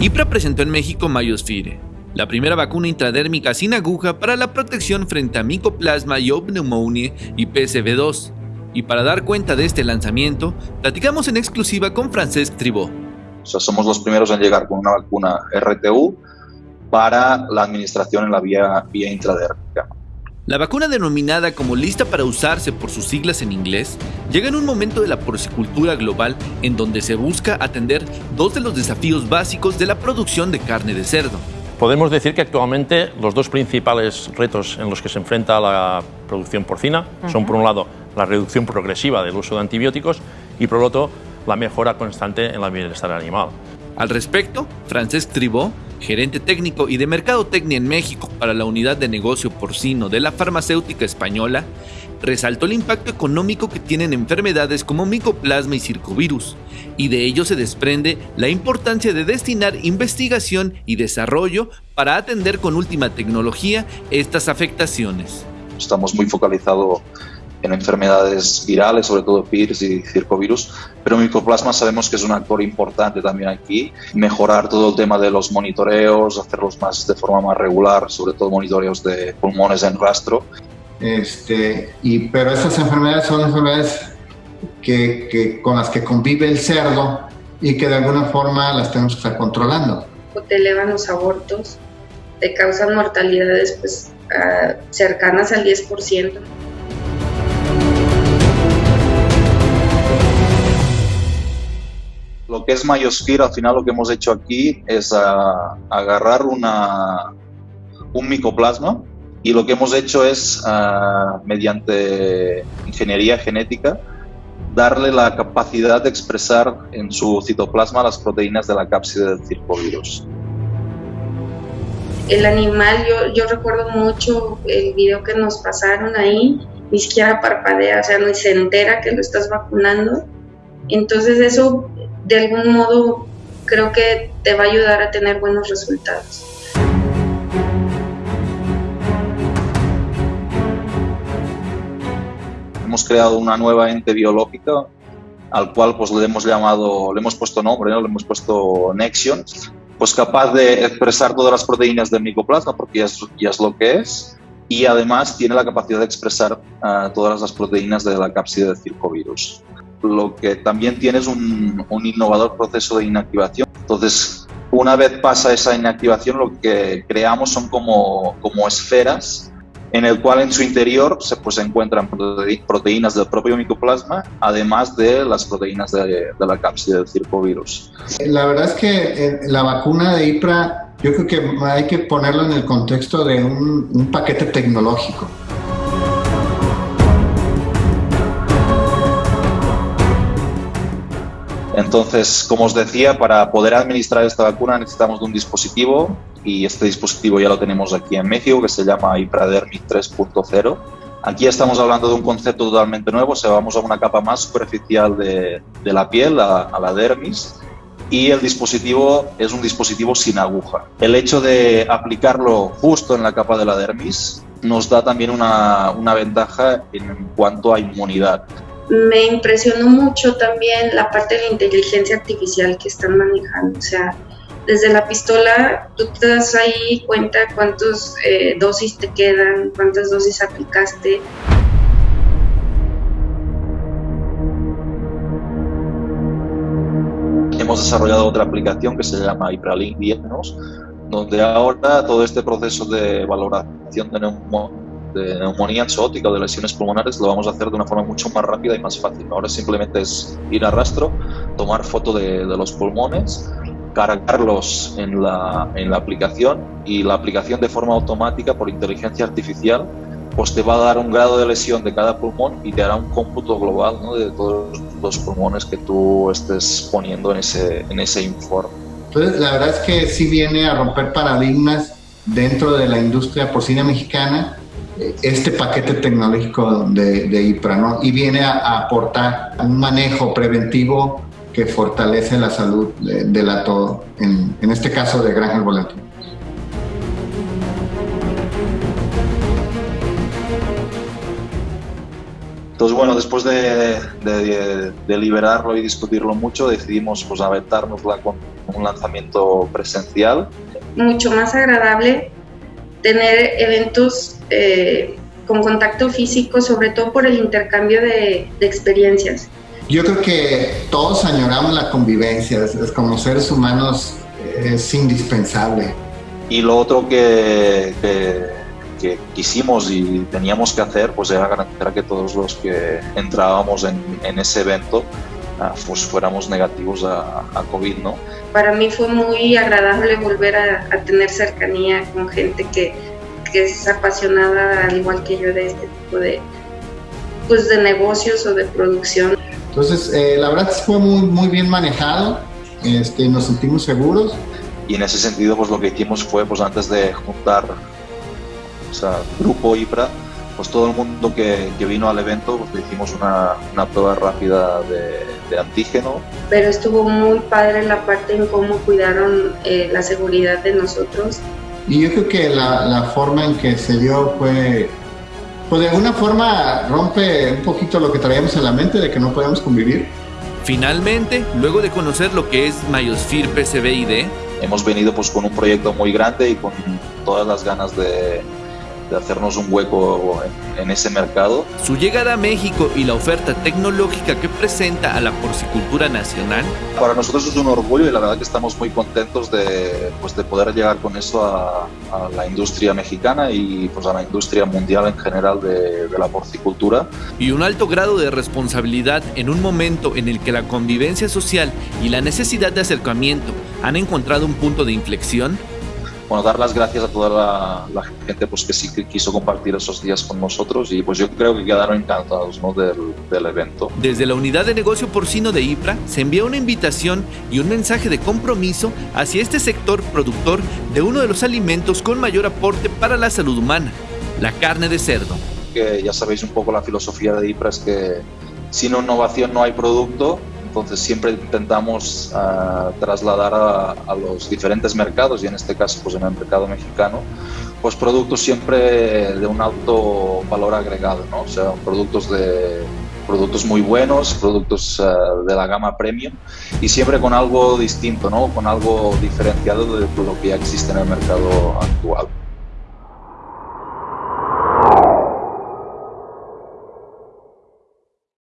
IPRA presentó en México Mayosfire, la primera vacuna intradérmica sin aguja para la protección frente a micoplasma y pneumonia y PCV2. Y para dar cuenta de este lanzamiento, platicamos en exclusiva con Francesc Tribó. O sea, somos los primeros en llegar con una vacuna RTU para la administración en la vía, vía intradérmica. La vacuna denominada como lista para usarse por sus siglas en inglés llega en un momento de la porcicultura global en donde se busca atender dos de los desafíos básicos de la producción de carne de cerdo. Podemos decir que actualmente los dos principales retos en los que se enfrenta la producción porcina son por un lado la reducción progresiva del uso de antibióticos y por otro la mejora constante en la bienestar animal. Al respecto, Francesc Tribó, gerente técnico y de mercadotecnia en México para la unidad de negocio porcino de la farmacéutica española, resaltó el impacto económico que tienen enfermedades como micoplasma y circovirus, y de ello se desprende la importancia de destinar investigación y desarrollo para atender con última tecnología estas afectaciones. Estamos muy focalizados en enfermedades virales, sobre todo PIRS y circovirus, pero micoplasma sabemos que es un actor importante también aquí. Mejorar todo el tema de los monitoreos, hacerlos más de forma más regular, sobre todo monitoreos de pulmones en rastro. Este, y, pero estas enfermedades son enfermedades que, que, con las que convive el cerdo y que de alguna forma las tenemos que estar controlando. Te elevan los abortos, te causan mortalidades pues, uh, cercanas al 10%. Es Mayosphere, al final lo que hemos hecho aquí es uh, agarrar una, un micoplasma y lo que hemos hecho es, uh, mediante ingeniería genética, darle la capacidad de expresar en su citoplasma las proteínas de la cápside del circovirus. El animal, yo, yo recuerdo mucho el video que nos pasaron ahí, ni siquiera parpadea, o sea, ni se entera que lo estás vacunando. Entonces eso, de algún modo, creo que te va a ayudar a tener buenos resultados. hemos creado una nueva ente biológica al cual pues le hemos llamado, le hemos puesto nombre, ¿no? le hemos puesto Nexion, pues capaz de expresar todas las proteínas del micoplasma porque ya es, ya es lo que es y además tiene la capacidad de expresar uh, todas las proteínas de la cápside del circovirus. Lo que también tiene es un, un innovador proceso de inactivación. Entonces, una vez pasa esa inactivación, lo que creamos son como, como esferas en el cual en su interior se pues, encuentran proteínas del propio micoplasma, además de las proteínas de, de la cápside del circovirus. La verdad es que eh, la vacuna de IPRA, yo creo que hay que ponerlo en el contexto de un, un paquete tecnológico. Entonces, como os decía, para poder administrar esta vacuna necesitamos de un dispositivo y este dispositivo ya lo tenemos aquí en México que se llama Ipradermis 3.0. Aquí estamos hablando de un concepto totalmente nuevo, o sea, vamos a una capa más superficial de, la piel, a, la dermis, y el dispositivo es un dispositivo sin aguja. El hecho de aplicarlo justo en la capa de la dermis nos da también una ventaja en cuanto a inmunidad me impresionó mucho también la parte de la inteligencia artificial que están manejando. O sea, desde la pistola tú te das ahí cuenta cuántas eh, dosis te quedan, cuántas dosis aplicaste. Hemos desarrollado otra aplicación que se llama Hyperlink Diagnos, donde ahora todo este proceso de valoración de neumonía de neumonía exótica o de lesiones pulmonares lo vamos a hacer de una forma mucho más rápida y más fácil. Ahora simplemente es ir a rastro, tomar foto de, de los pulmones, cargarlos en la, en la aplicación y la aplicación de forma automática por inteligencia artificial pues te va a dar un grado de lesión de cada pulmón y te hará un cómputo global ¿no? de todos los pulmones que tú estés poniendo en ese, en ese informe. Entonces, la verdad es que sí viene a romper paradigmas dentro de la industria porcina mexicana este paquete tecnológico de, de IPRA, ¿no? Y viene a, a, aportar un manejo preventivo que fortalece la salud de, de la todo, en, en, este caso de granja volátil. Entonces, bueno, después de, de, deliberarlo y discutirlo mucho, decidimos pues, aventárnosla con un lanzamiento presencial. Mucho más agradable tener eventos eh, con contacto físico, sobre todo por el intercambio de, de, experiencias. Yo creo que todos añoramos la convivencia, es, como seres humanos es indispensable. Y lo otro que, que que quisimos y teníamos que hacer pues era garantizar que todos los que entrábamos en, en ese evento pues fuéramos negativos a, a, COVID, ¿no? Para mí fue muy agradable volver a, a tener cercanía con gente que, que, es apasionada al igual que yo de este tipo de, pues, de negocios o de producción. Entonces, eh, la verdad fue muy, muy bien manejado, este, nos sentimos seguros. Y en ese sentido, pues lo que hicimos fue, pues antes de juntar o sea, grupo IPRA, pues todo el mundo que, que vino al evento, pues hicimos una, una prueba rápida de, de, antígeno. Pero estuvo muy padre la parte en cómo cuidaron eh, la seguridad de nosotros. Y yo creo que la, la forma en que se dio fue, pues de alguna forma rompe un poquito lo que traíamos en la mente de que no podíamos convivir. Finalmente, luego de conocer lo que es Mayosphere PCBID, hemos venido pues con un proyecto muy grande y con todas las ganas de, de hacernos un hueco en, en, ese mercado. Su llegada a México y la oferta tecnológica que presenta a la porcicultura nacional. Para nosotros es un orgullo y la verdad que estamos muy contentos de, pues, de poder llegar con eso a, a, la industria mexicana y pues, a la industria mundial en general de, de la porcicultura. Y un alto grado de responsabilidad en un momento en el que la convivencia social y la necesidad de acercamiento han encontrado un punto de inflexión bueno, dar las gracias a toda la, la, gente pues, que sí que quiso compartir esos días con nosotros y pues yo creo que quedaron encantados ¿no? del, del, evento. Desde la unidad de negocio porcino de IPRA se envía una invitación y un mensaje de compromiso hacia este sector productor de uno de los alimentos con mayor aporte para la salud humana, la carne de cerdo. Que ya sabéis un poco la filosofía de IPRA es que sin innovación no hay producto entonces siempre intentamos uh, trasladar a, los diferentes mercados y en este caso pues en el mercado mexicano pues productos siempre de un alto valor agregado, ¿no? o sea, productos de productos muy buenos, productos uh, de la gama premium y siempre con algo distinto, ¿no? con algo diferenciado de lo que ya existe en el mercado actual.